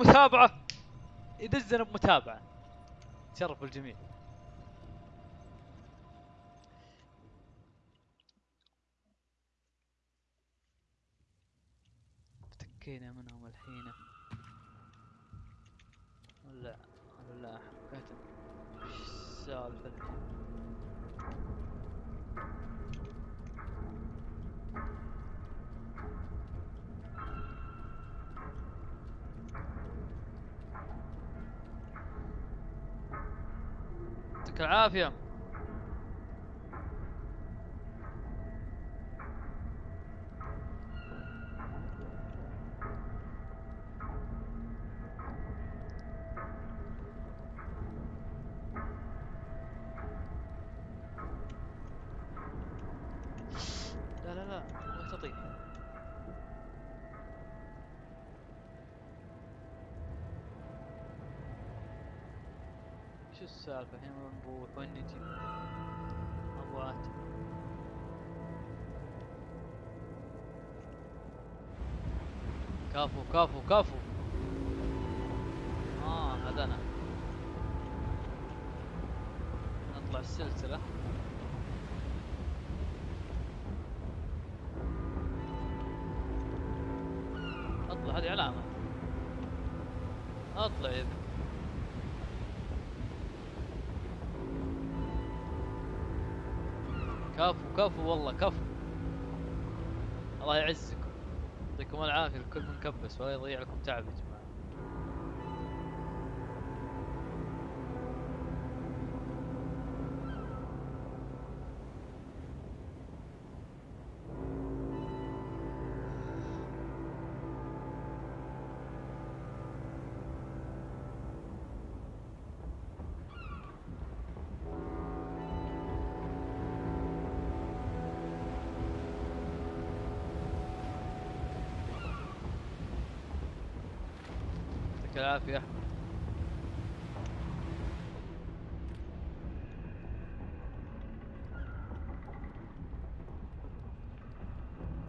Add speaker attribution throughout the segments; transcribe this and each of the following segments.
Speaker 1: متابعة. يدزنا بمتابعة. تشرف الجميع. افتكينا منهم الحين. ولا ولا حقيقة إيش السالفة الحين يعطيك العافية. كفو كفو. آه هذا أنا نطلع السلسلة. أطلع هذه علامة. أطلع يا ابني. كفو كفو والله كفو. الله يعزكم يعطيكم العافية الكل منكبس ولا يضيع لكم تعب. يا جماعة يعطيك العافية يا أحمد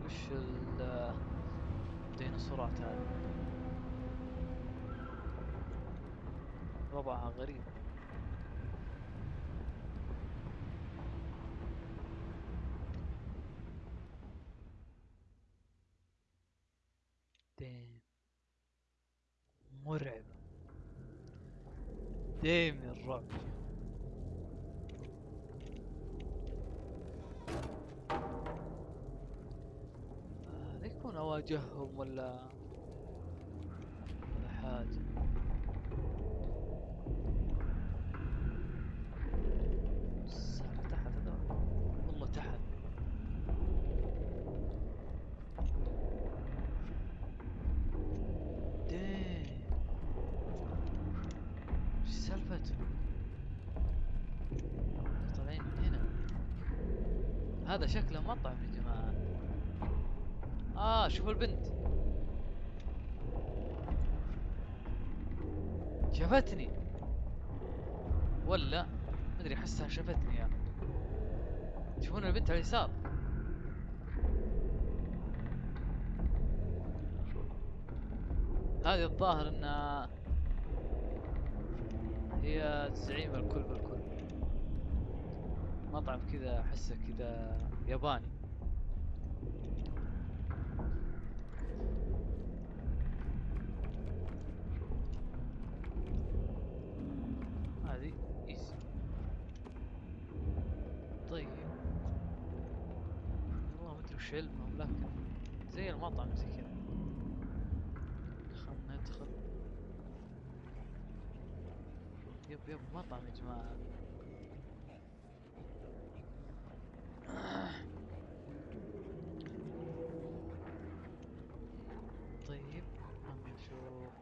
Speaker 1: وش ال الديناصورات هذه وضعها غريب ديم مرعب ديم الرعب هذا يكون اواجههم ولا ولا حاجة؟ تحت تحت؟ طالعين من هنا. هذا شكله مطعم يا جماعة. آه شوفوا البنت. شافتني. ولا؟ مدري احسها شافتني يا تشوفون البنت على اليسار. هذه الظاهر انها هي زعيم الكل بالكل. مطعم كذا احسه كذا ياباني هذه ايزي طيب والله ما ادري وش علمهم لكن زي المطعم زي كذا خلنا ندخل يب يب مطعم يا جماعة طيب خلنا نشوف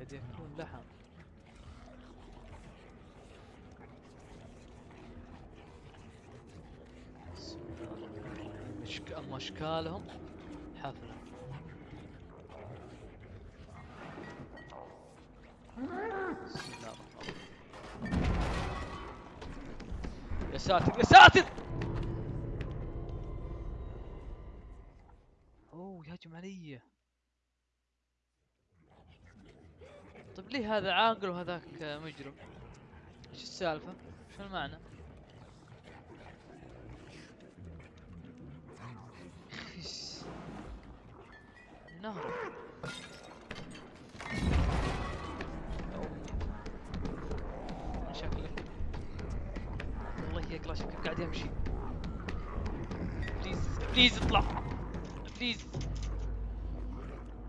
Speaker 1: قد يكون لحم بسم الله الرحمن الرحيم. أشكالهم حفلة. بسم الله الرحمن الرحيم. يا ساتر يا ساتر! أوه يهجم علي طيب ليه هذا عاقل وهذاك مجرم؟ إيش السالفة؟ شو المعنى؟ نهر أوه. شكلك والله يقلع شكلك قاعد يمشي. بليز بليز اطلع. بليز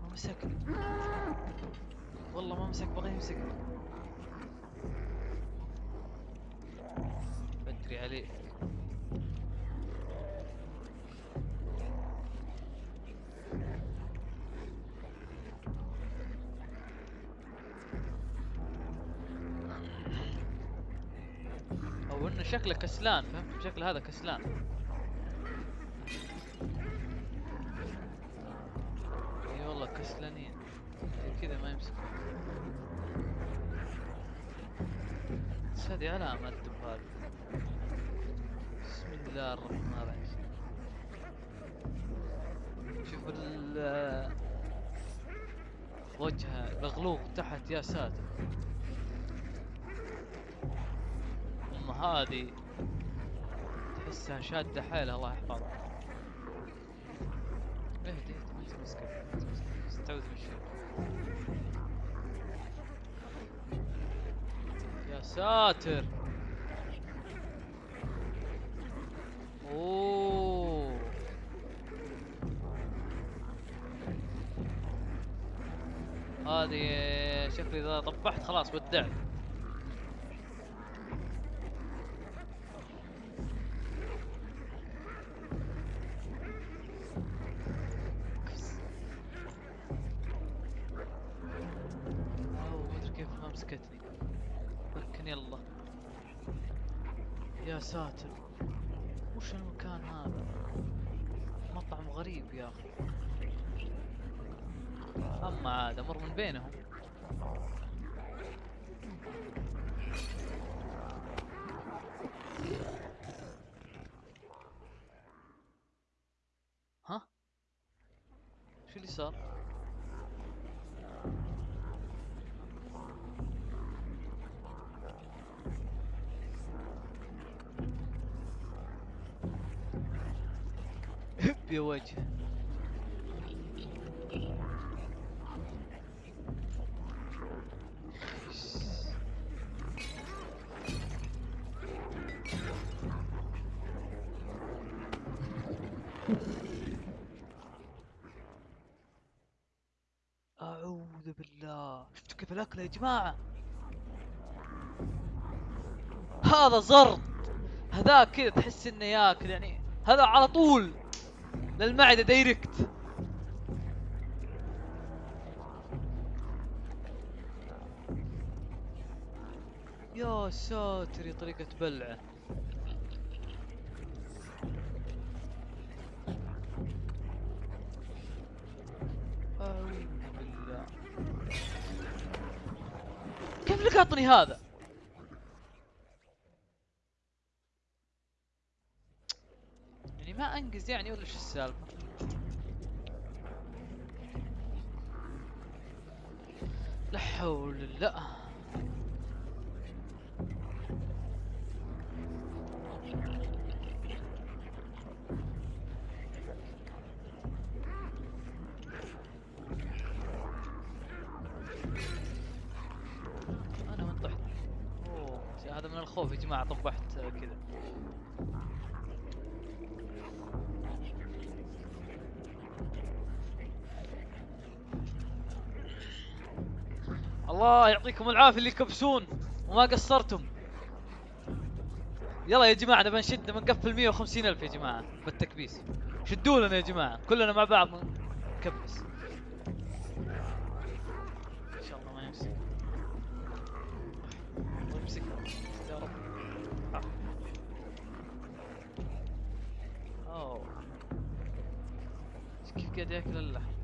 Speaker 1: ما مسكني والله ما مسك بغى يمسكني بدري عليه أو انه شكله كسلان فهمت؟ شكله هذا كسلان. إي والله كسلانين. كذا ما يمسك. بس هذه علامة الدب بسم الله الرحمن الرحيم. شوف ال وجهه الغلوق تحت يا ساتر. أم هذه تحسها شادة حيلها الله يحفظها. اهدي اهدي ما تمسكك استعوذ من الشيطان يا ساتر! أوه. هذه شكلي إذا طبحت خلاص ودعت. وجه أعوذ بالله شفتوا كيف الأكل يا جماعة؟ هذا زرط هذاك كذا تحس إنه ياكل يعني. هذا على طول. للمعدة دايركت يا ساتر طريقة بلعة. أعوذ بالله. كيف لقطني هذا؟ يعني ما انقز يعني ولا شو السالفة؟ لا حول الله الله يعطيكم العافية اللي يكبسون وما قصرتم. يلا يا جماعة نبى نشد نبى نقفل 150 ألف يا جماعة بالتكبيس. شدوا لنا يا جماعة كلنا مع بعض نكبس. كيف قاعد ياكل اللحم؟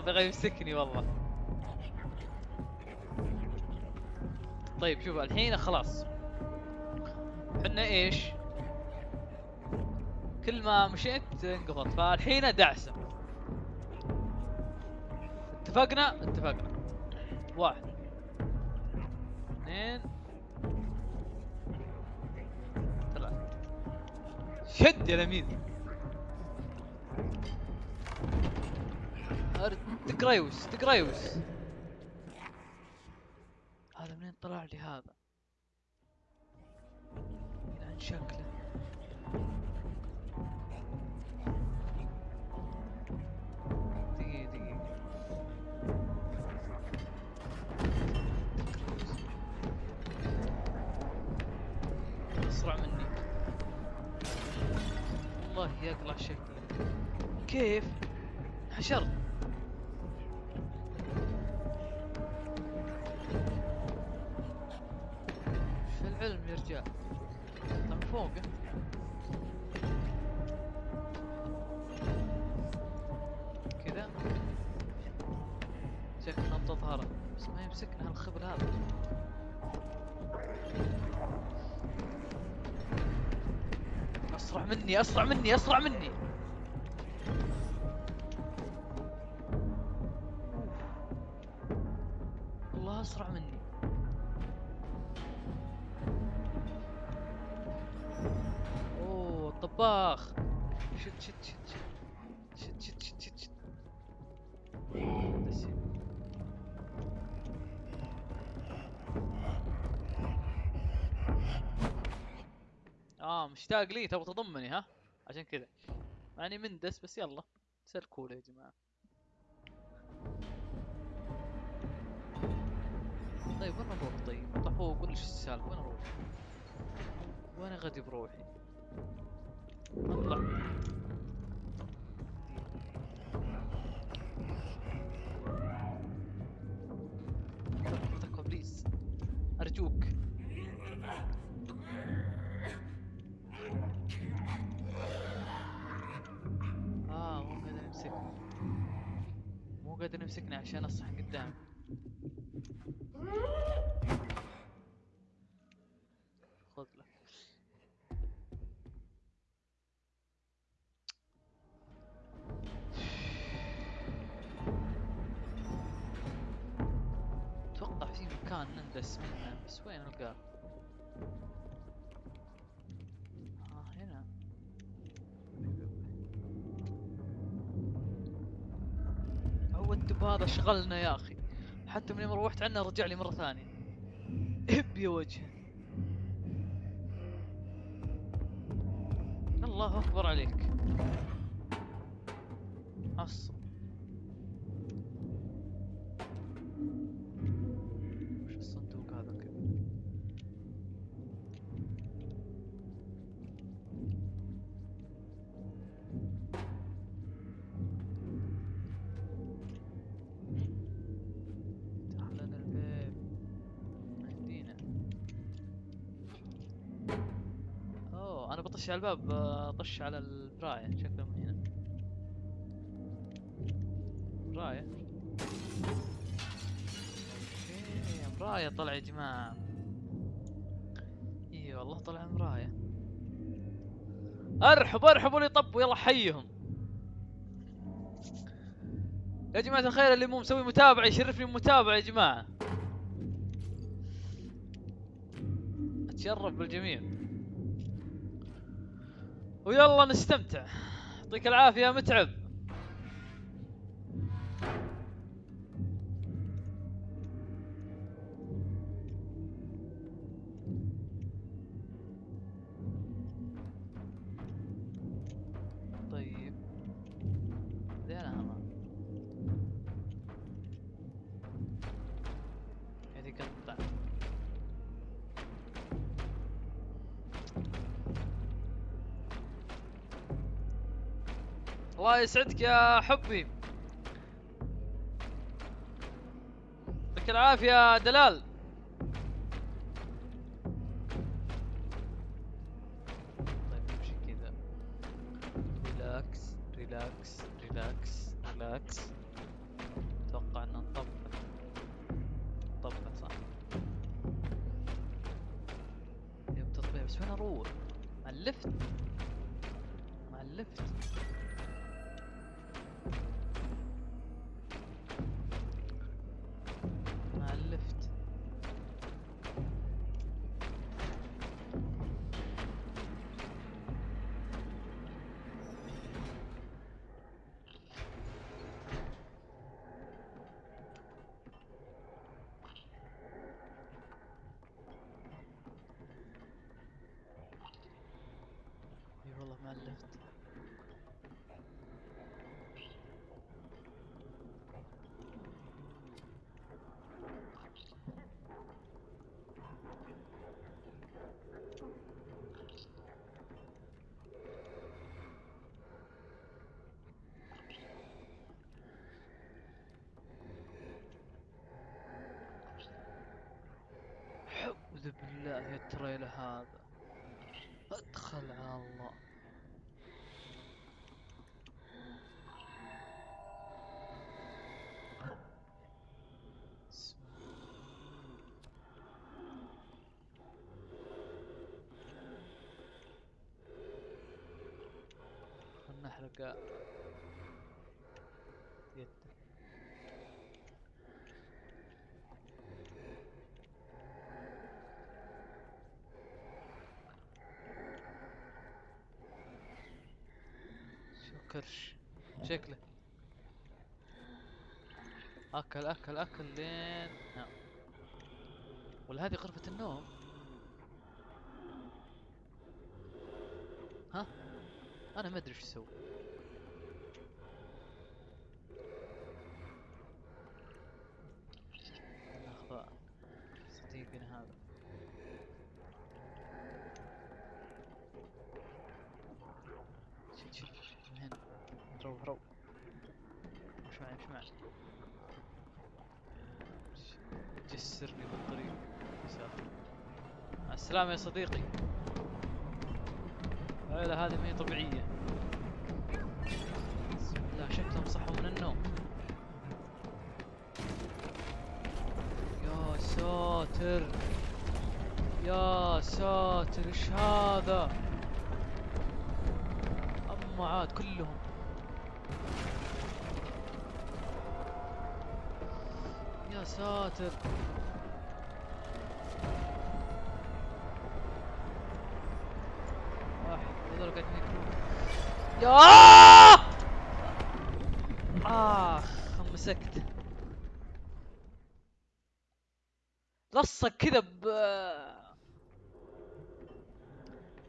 Speaker 1: بغى يمسكني والله. طيب شوف الحين خلاص. حنا إيش؟ كل ما مشيت انقفض فالحين دعسه اتفقنا؟ اتفقنا. واحد. اثنين. ثلاثة. شد يا لمين أر- تقريوس تقريوس. هذا منين طلع لي هذا؟ عن شكله. دقيقة دقيقة. اسرع مني. والله يقلع شكله. كيف؟ حشرت فوقه كذا. شكل نبضة ظهره بس ما يمسكنا هالخبر هذا. أسرع مني أسرع مني أسرع مني. مشتاق لي تبغى تضمني ها عشان كذا يعني مندس بس يلا سلكوا له يا جماعة طيب وين نروح طيب؟ اطلع قول لي إيش السالفة وين أروح؟ وين غادي بروحي؟ اطلع يمسكني عشان أصحى قدام. شغلنا يا أخي. حتى من يوم روحت عنه رجع لي مرة ثانية. إب يا وجه. الله أكبر عليك. عصب. على الباب بطش على المراية شكله من هنا. أوكي مراية طلع يا جماعة. إي والله طلع مراية. أرحب ارحبوا اللي طبوا يلا حيهم. يا جماعة الخير اللي مو مسوي متابعة يشرفني بمتابعة يا جماعة. أتشرف بالجميع. ويلا نستمتع. يعطيك العافية يا متعب. الله يسعدك يا حبي. يعطيك العافية دلال. أعوذ بالله التريل هذا. أدخل على الله بسم يده شو كرش شكله. أكل أكل أكل لين. نعم ولا هذه غرفة النوم؟ ها. أنا ما أدري إيش أسوي ناخذ صديقنا هذا شوف شوف شوف من هنا رو رو مش معي مش معي جسرني بالطريق يا ساتر مع السلامة يا صديقي. العيلة هذه ما هي طبيعية. بسم الله شكلهم صحوا من النوم. يا ساتر. يا ساتر إيش هذا؟ أما عاد كلهم. يا ساتر واحد هذول قاعدين ياكلون يا اخ مسكت. لصق كذا ب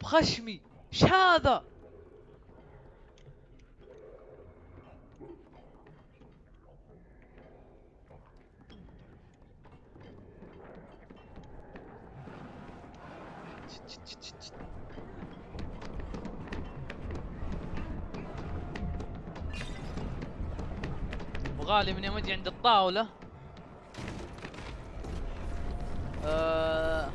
Speaker 1: بخشمي. آه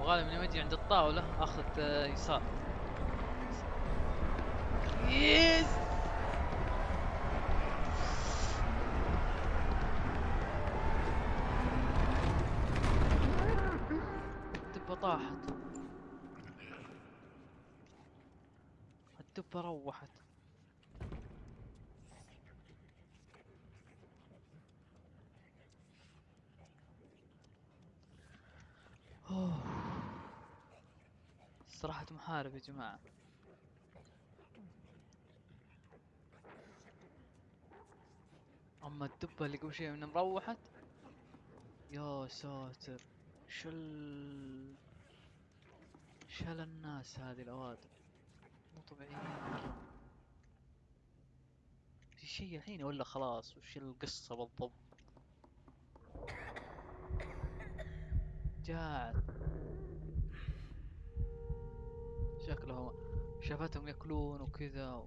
Speaker 1: وغالي من يوم أجي عند الطاولة اخذ آه، يسار. يس روحت. صراحة محارب يا جماعة. أما الدبة اللي قبل شوي من مروحت. يا ساتر. شل شل الناس هذه الأوادم. مو طبيعيين في شيء الحين ولا خلاص وش القصة بالضبط؟ جاعت شكلهم شافتهم يأكلون وكذا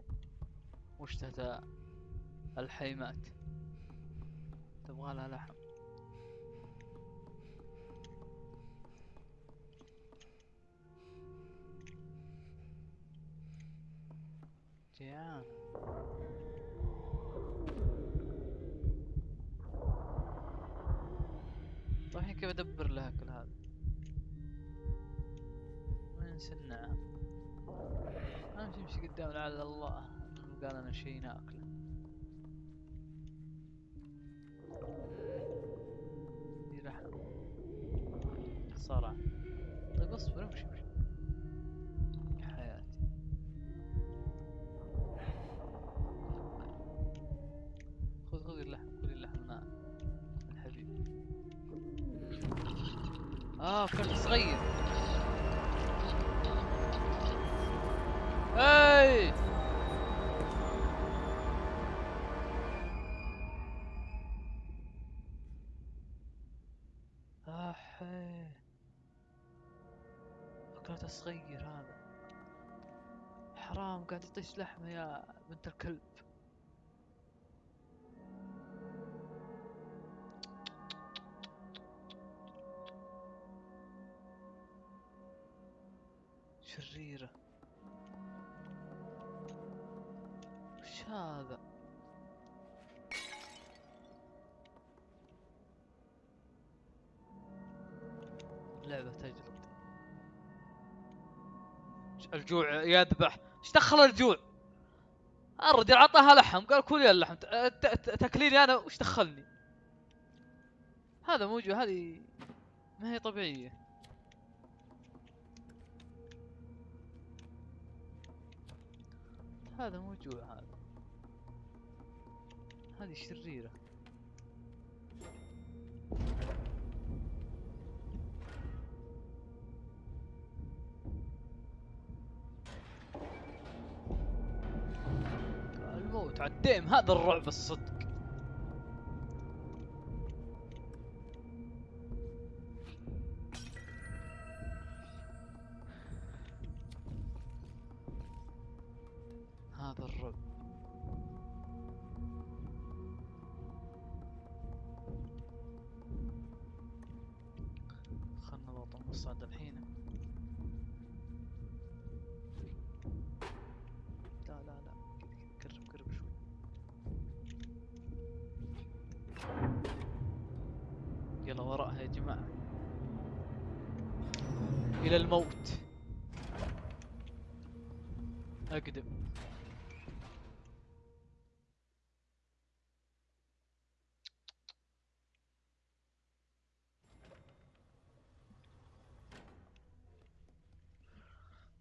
Speaker 1: واشتهت الحيمات. تبغى لها لحم. جيعان طيب كيف أدبر لها كل هذا؟ وين سنعة امشي امشي قدام لعل الله. قال أنا شي ناكله قاعد يطيش لحمة يا بنت الكلب. شريرة. وش هذا؟ لعبة تجلد الجوع يذبح. إيش دخل الجوع. الرجل عطاها لحم قال كلي اللحم تاكليني أنا وش دخلني؟ هذا موجود هذه ما هي طبيعية. هذا مو جوع هذا. هذه شريرة. الموت عالديم هذا الرعب الصدق.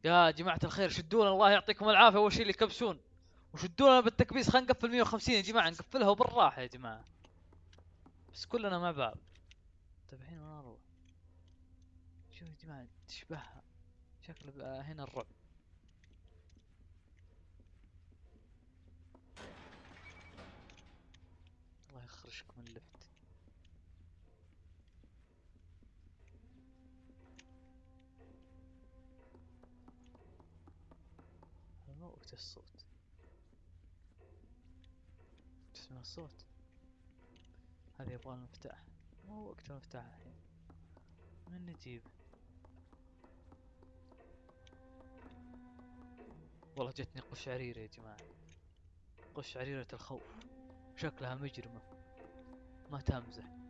Speaker 1: يا جماعة الخير شدونا الله يعطيكم العافية. أول شيء اللي يكبسون وشدونا بالتكبيس خلينا نقفل 150 يا جماعة نقفلها وبالراحة يا جماعة. بس كلنا مع بعض. طيب الحين وين أروح؟ شوف يا جماعة تشبهها بقى هنا الرعب. الله يخرجكم اللفت. الصوت. تسمع الصوت؟ هذا يبغى المفتاح. مو وقت المفتاح الحين. من نجيب؟ والله جتني قشعريرة يا جماعة. قشعريرة الخوف. شكلها مجرمة. ما تمزح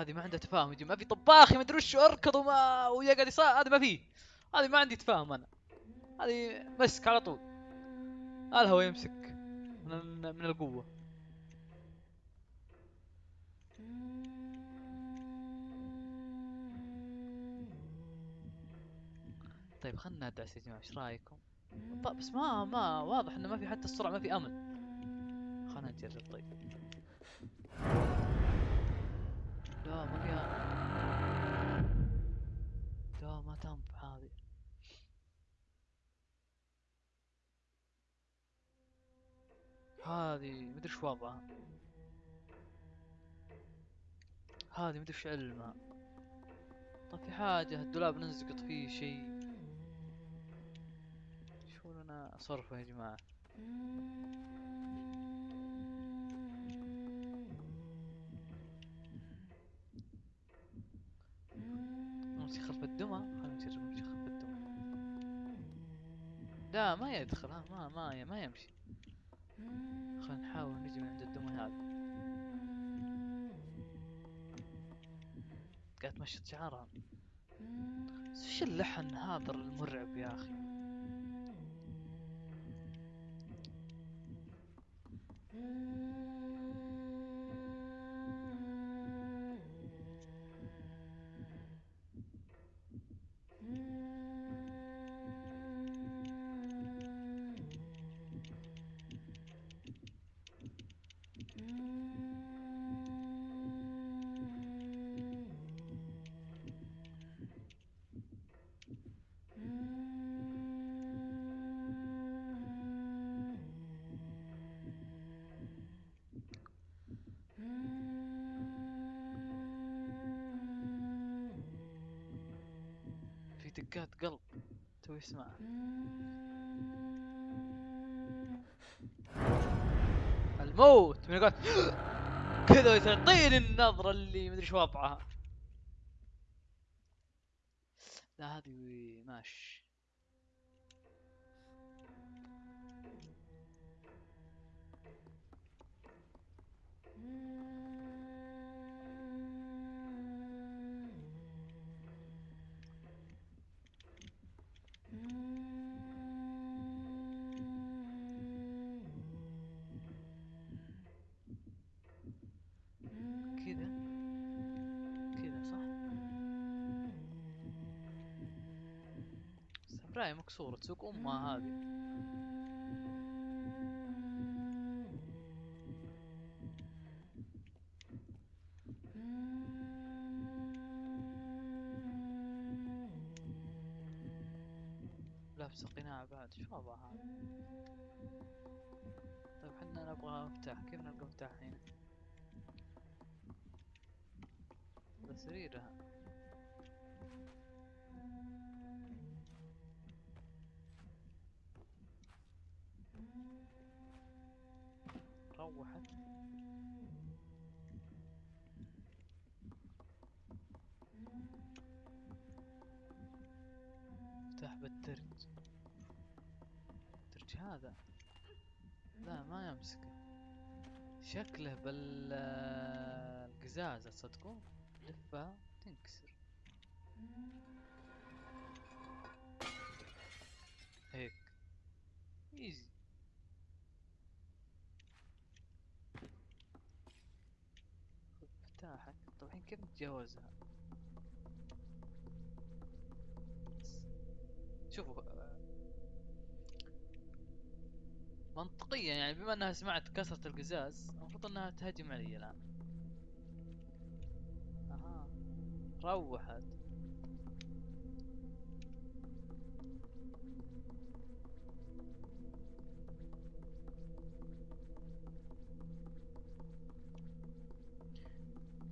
Speaker 1: هذه ما عندها تفاهم ما في طباخ ما أدري وش أركض وما ويقعد يصا هذه ما في. هذه ما عندي تفاهم أنا. هذه مسك على طول. الهوا يمسك من من القوة. طيب خلنا ندعس يا جماعة إيش رأيكم؟ طيب بس ما ما واضح إنه ما في حتى السرعة ما في أمل. خلنا نجرب طيب. لا ما فيها ما تنفع مدري إيش وضعها مدري علمها. طيب في حاجة الدولاب ننزقط فيه شيء. شو لنا صرفه يا جماعة؟ نمشي خلف الدمى؟ نجرب نمشي خلف الدمى؟ لا ما يدخل ما ما ما يمشي. خلينا نحاول نجي من عند الدمى هذا قاعد تمشط شعرها. وش اللحن هذا المرعب يا أخي؟ في دقات قلب توي اسمعها الموت. من قلت كذا تعطيني النظرة اللي مدري إيش وضعها. ساموراي مكسورة تسوق أمها هذه. لابسة قناع بعد شو وضعها؟ هذا طيب حنا نبغى مفتاح كيف نلقى مفتاح هنا؟ سريرها روحت مفتاح بالدرج الدرج هذا؟ لا ما يمسكه شكله بالقزازة تصدقون لفها تنكسر. هيك. إيزي خذ مفتاحك طيب الحين كيف نتجاوزها شوفوا آه، منطقيا يعني بما أنها سمعت كسرة القزاز المفروض أنها تهجم علي الآن. أها روحت.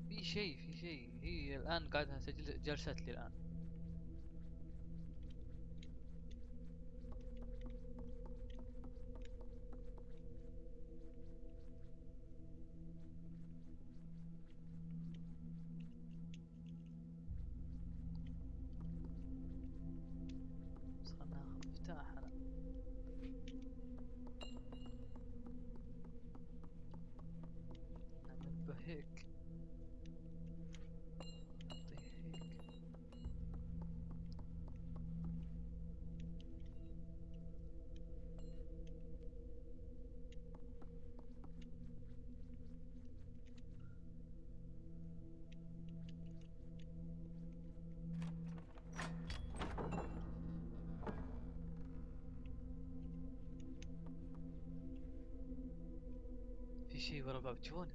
Speaker 1: في شيء شيء. هي الآن قاعدة تجل- جلست لي الان شي ورا الباب تشوفونه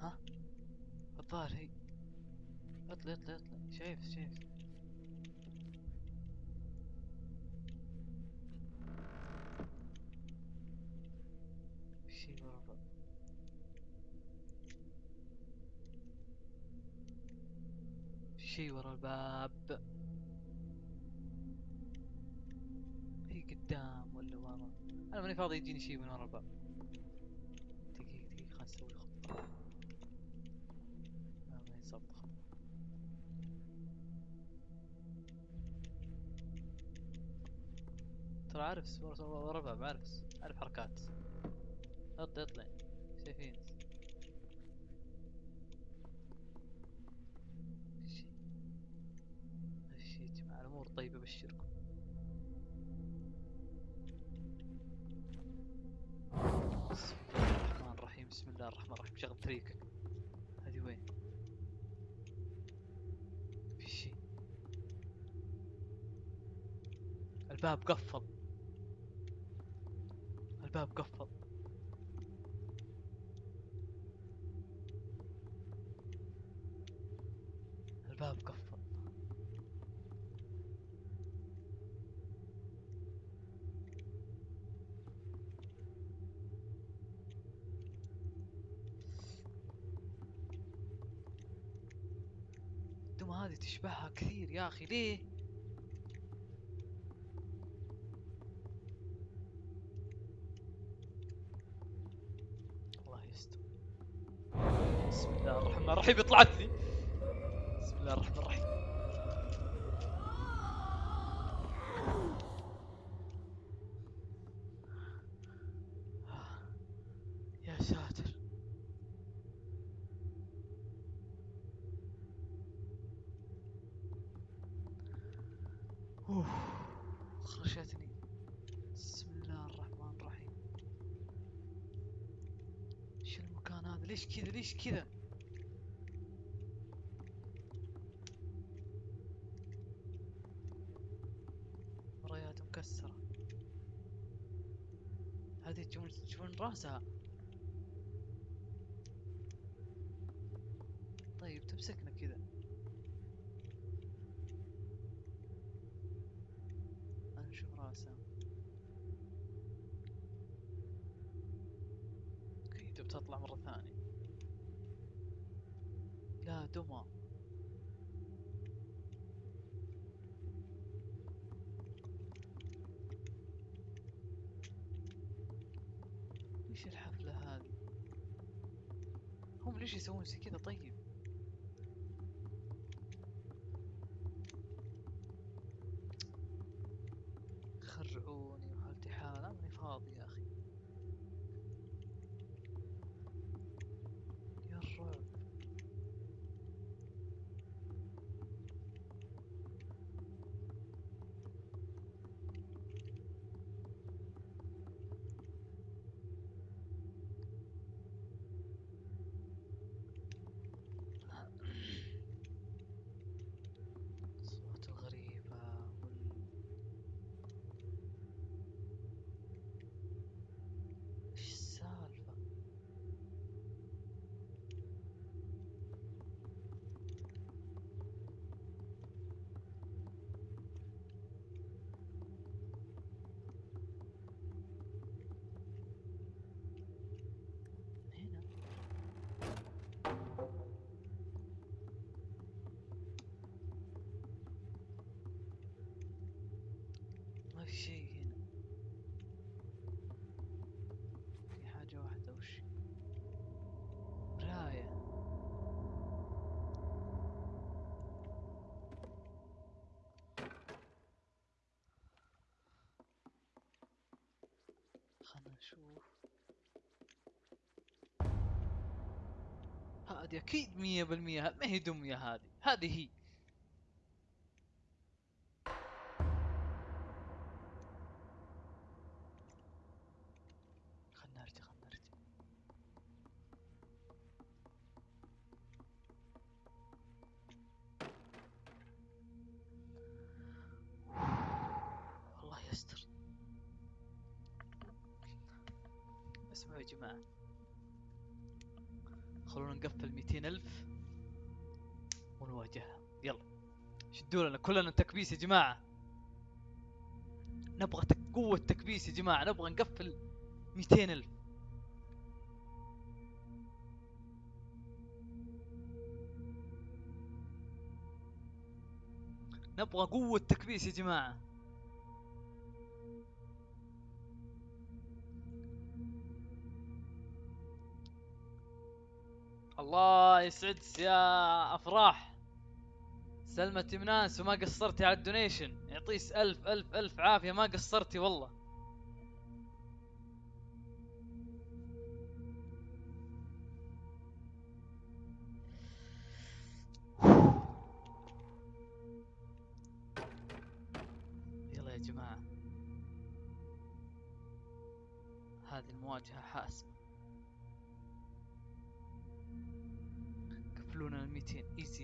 Speaker 1: ها؟ الظاهر هي اطلع اطلع اطلع. شايف شايف. شي ورا الباب شي ورا الباب هي قدام ولا ورا؟ أنا ماني فاضي يجيني شي من ورا الباب. ترى عارف الباب عارف عارف حركات. أطلع أطلع. شايفين. شي شي يا جماعة الأمور طيبة بشركم بسم الله الرحمن الرحيم. بسم الله الرحمن الرحيم. شغل تريكك هذه وين؟ في شيء الباب قفل. الباب قفل. الباب قفل. الدمى هذه تشبهها كثير يا أخي ليه الله يستر بسم الله الرحيم طلعت لي بسم الله الرحمن الرحيم. يا ساتر. اوه خرشتني. بسم الله الرحمن الرحيم. إيش المكان هذا؟ ليش كذا؟ ليش كذا مرايات مكسرة هذه تشوفون تشوفون راسها طيب تمسكنا كذا أنا نشوف راسها أكيد بتطلع مرة ثانية دمى إيش الحفلة هذه هم ليش يسوون زي كذا طيب خرعوني وحالتي حال أنا ماني فاضي يا أخي يا الرعب الأصوات الغريبة وال... إيش السالفة؟ هنا ما في شيء هنا في حاجة واحدة وش مراية خلنا نشوف. هذه أكيد مية بالمية ه- ما هي دمية هذه؟ هذه هي. كلنا تكبيس يا جماعة. نبغى. قوة تكبيس يا جماعة. نبغى نقفل 200 ألف. نبغى قوة تكبيس يا جماعة. الله يسعد يا أفراح. سلمى تمناس وما قصرتي على الدونيشن. يعطيس ألف ألف ألف عافية ما قصرتي والله.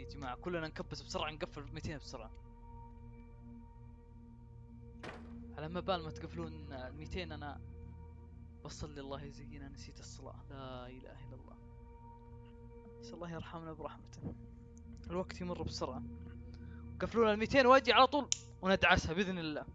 Speaker 1: يا جماعة كلنا نكبس بسرعة نقفل 200 بسرعة. على ما بال ما تقفلون ال 200 أنا بصلي الله يزينا نسيت الصلاة. لا إله إلا الله. نسأل الله يرحمنا برحمته. الوقت يمر بسرعة. قفلونا ال 200 وأجي على طول وندعسها بإذن الله.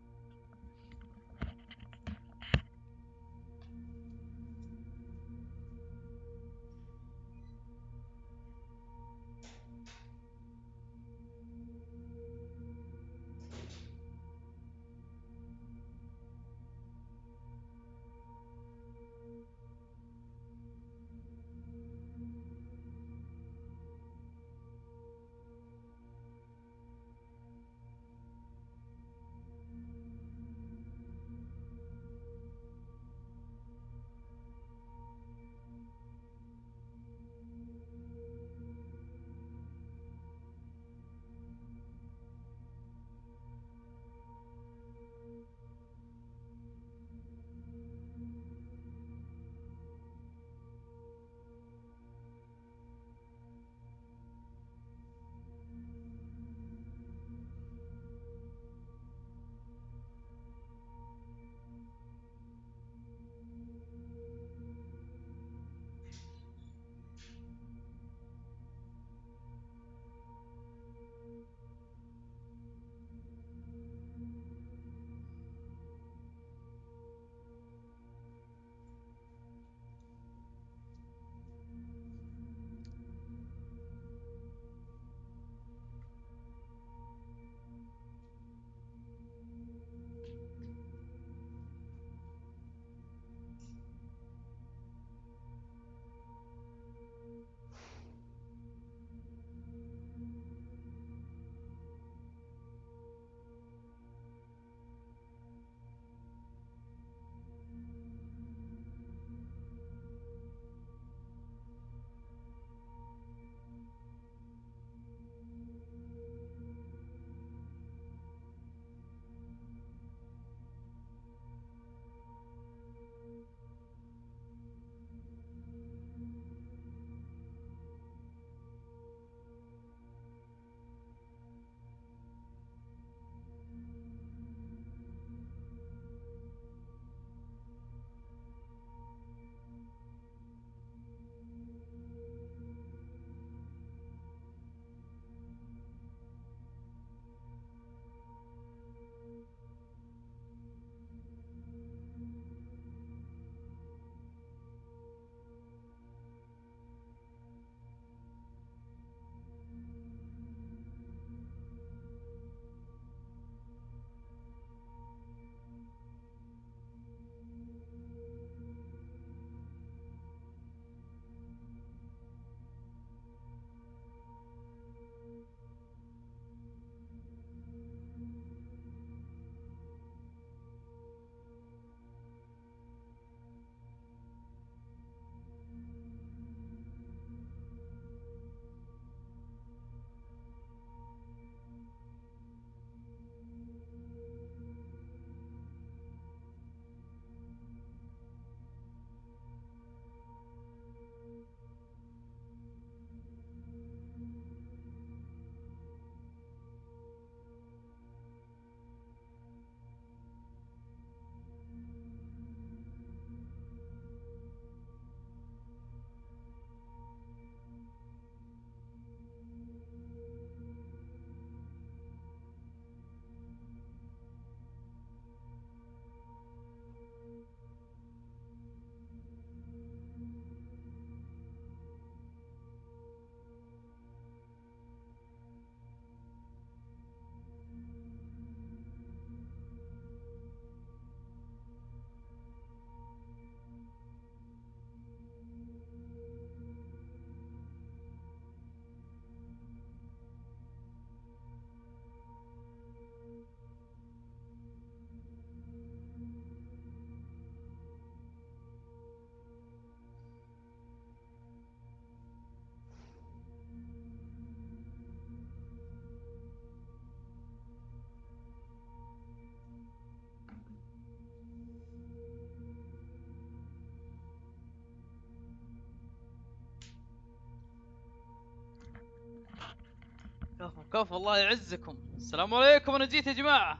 Speaker 1: كفو الله يعزكم. السلام عليكم أنا جيت يا جماعة.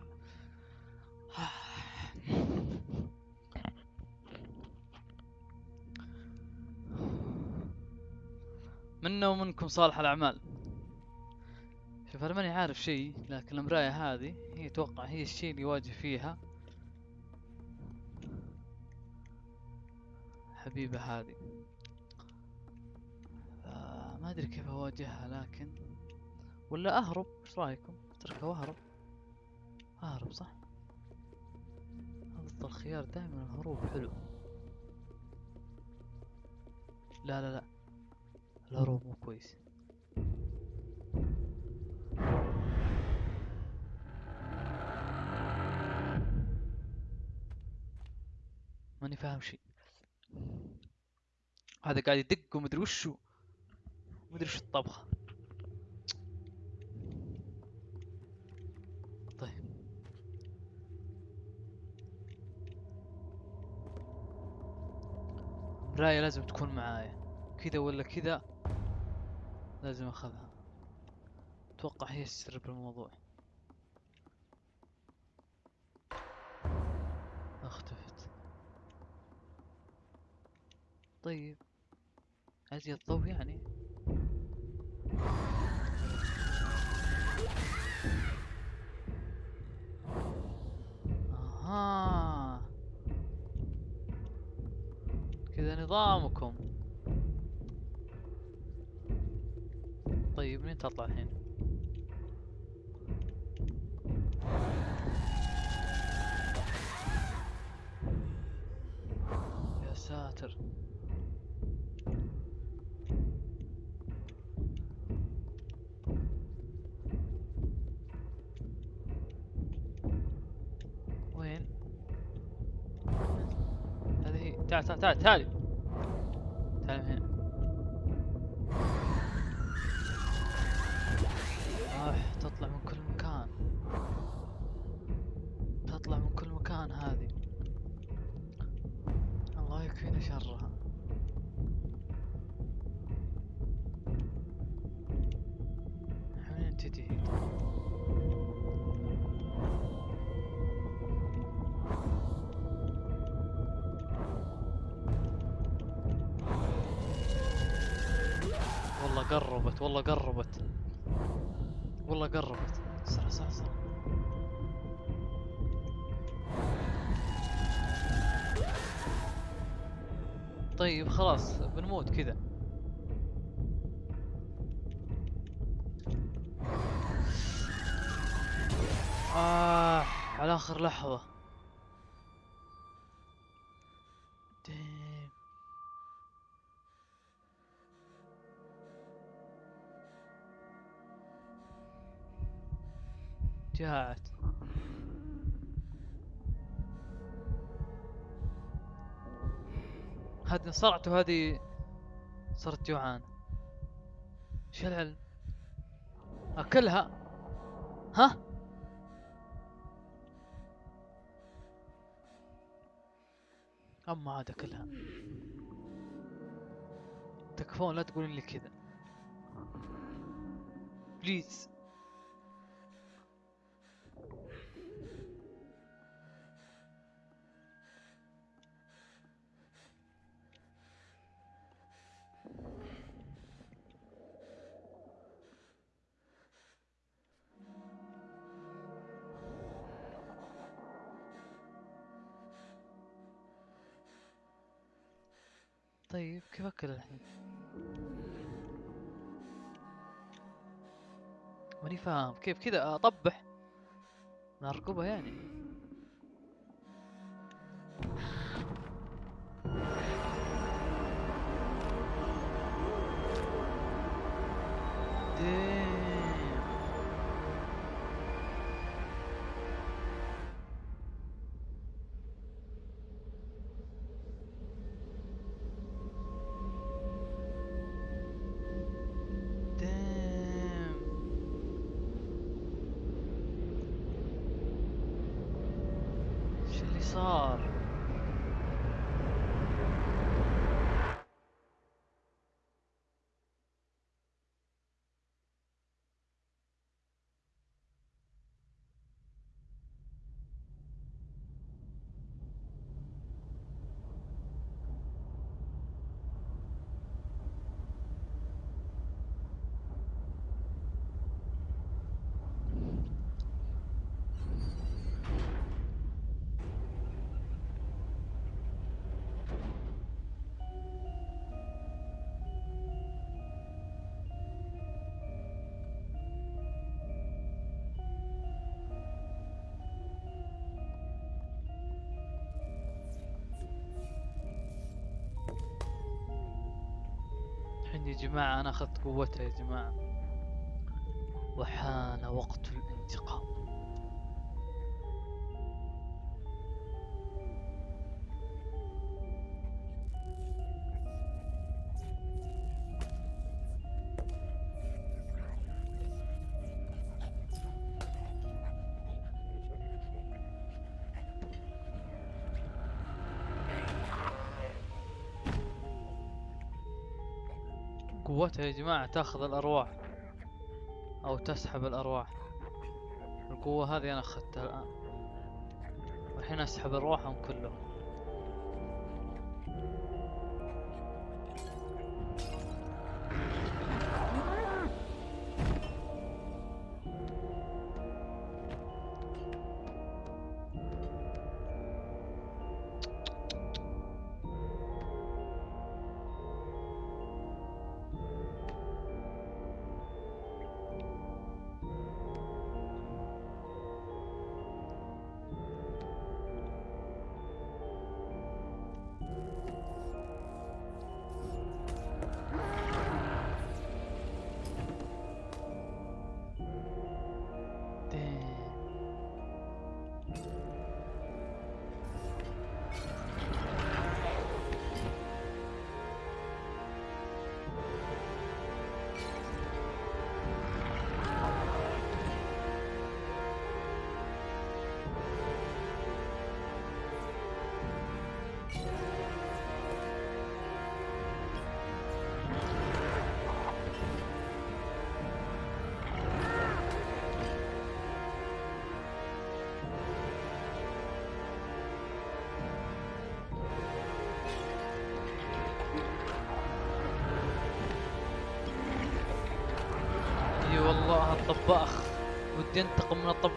Speaker 1: منا ومنكم صالح الأعمال. شوف أنا ماني عارف شيء لكن المرايه هذه هي أتوقع هي الشيء اللي يواجه فيها. حبيبة هذه. آه، ما أدري كيف أواجهها لكن ولا أهرب؟ إيش رأيكم؟ اتركها واهرب أهرب صح؟ افضل خيار دائما الهروب حلو. لا لا لا. الهروب مو كويس. ماني فاهم شيء. هذا قاعد يدق ومدري وشو. مدري وش الطبخة طيب مراية لازم تكون معايا. كذا ولا كذا لازم أخذها. أتوقع هي السر بالموضوع اختفت. طيب. ازيد ضوء يعني؟ نظامكم. طيب منين تطلع الحين؟ يا ساتر. تعال تعال تعال تعال. خلاص بنموت كذا. آه على آخر لحظة. جاعت هذه انصرعت وهذه صرت جوعان. إيش العلم؟ أكلها؟ ها؟ أما عاد أكلها. تكفون لا تقولون لي كذا. بليز طيب كيف اكل الحين؟ ماني فاهم. كيف كذا؟ اطبح من اركبها يعني. إيش الحين يا جماعة أنا أخذت قوتها يا جماعة. وحان وقت الانتقام. قوتها يا جماعة تاخذ الأرواح أو تسحب الأرواح. القوة هذه أنا أخذتها الآن. والحين أسحب أرواحهم كلهم.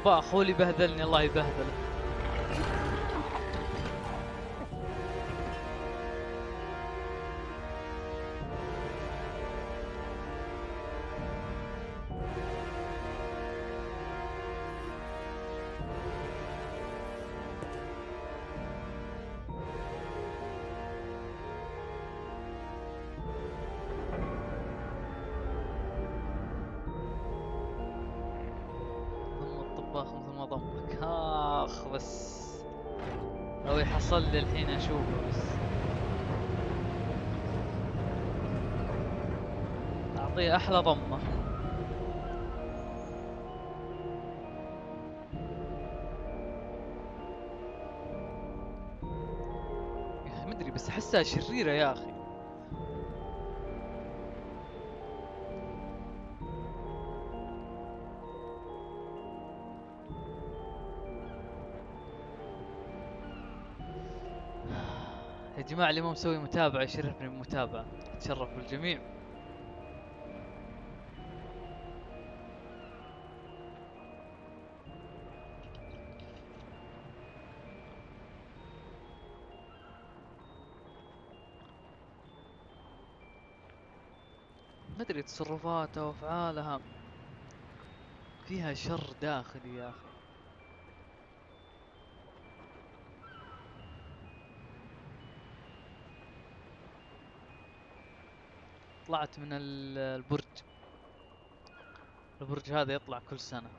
Speaker 1: الطباخ هو بهذلني الله يبهذله اخ بس لو يحصل لي الحين أشوفه بس. أعطيه أحلى ضمة. يا أخي مدري بس أحسها شريرة يا أخي. يا جماعة اللي ما مسوي متابعة يشرفني بمتابعة اتشرف بالجميع. ما أدري تصرفاتها وافعالها فيها شر داخلي يا أخي. طلعت من ال- البرج. البرج هذا يطلع كل سنة.